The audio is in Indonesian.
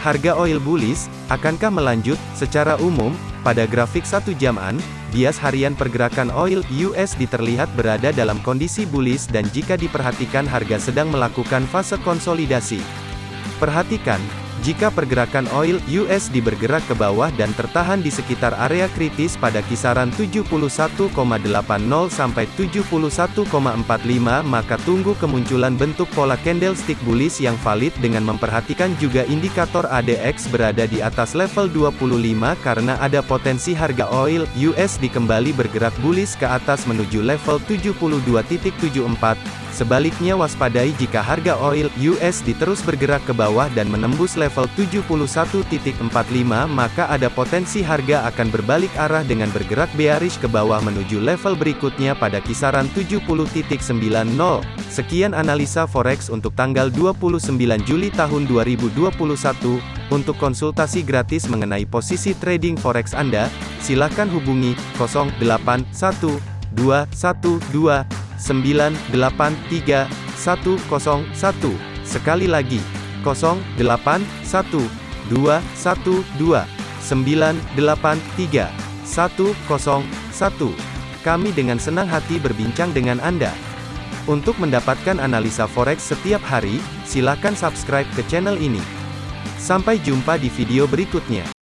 Harga oil bullish, akankah melanjut? Secara umum, pada grafik satu jaman, bias harian pergerakan oil USD terlihat berada dalam kondisi bullish dan jika diperhatikan harga sedang melakukan fase konsolidasi. Perhatikan, jika pergerakan oil USD bergerak ke bawah dan tertahan di sekitar area kritis pada kisaran 71,80 sampai 71,45 maka tunggu kemunculan bentuk pola candlestick bullish yang valid dengan memperhatikan juga indikator ADX berada di atas level 25 karena ada potensi harga oil USD kembali bergerak bullish ke atas menuju level 72.74 Sebaliknya waspadai jika harga oil USD terus bergerak ke bawah dan menembus level 71.45 maka ada potensi harga akan berbalik arah dengan bergerak bearish ke bawah menuju level berikutnya pada kisaran 70.90. Sekian analisa forex untuk tanggal 29 Juli tahun 2021. Untuk konsultasi gratis mengenai posisi trading forex Anda, silakan hubungi 081212 983 101. Sekali lagi, 081 212 983 101. Kami dengan senang hati berbincang dengan Anda. Untuk mendapatkan analisa forex setiap hari, silakan subscribe ke channel ini. Sampai jumpa di video berikutnya.